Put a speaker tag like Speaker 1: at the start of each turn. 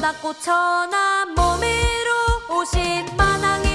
Speaker 1: 낮고 천한 몸으로 오신 만화